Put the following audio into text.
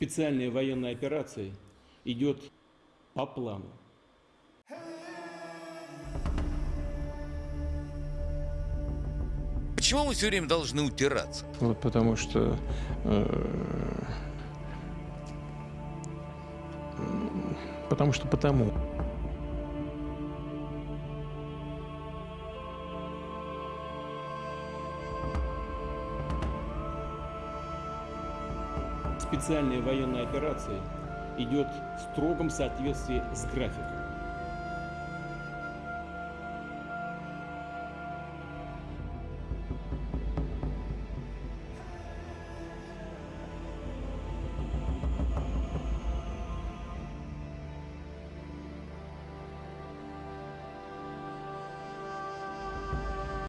Специальная военная операция идет по плану. Почему мы все время должны утираться? Вот потому что э, потому что потому. Специальная военная операция идет в строгом соответствии с графиком.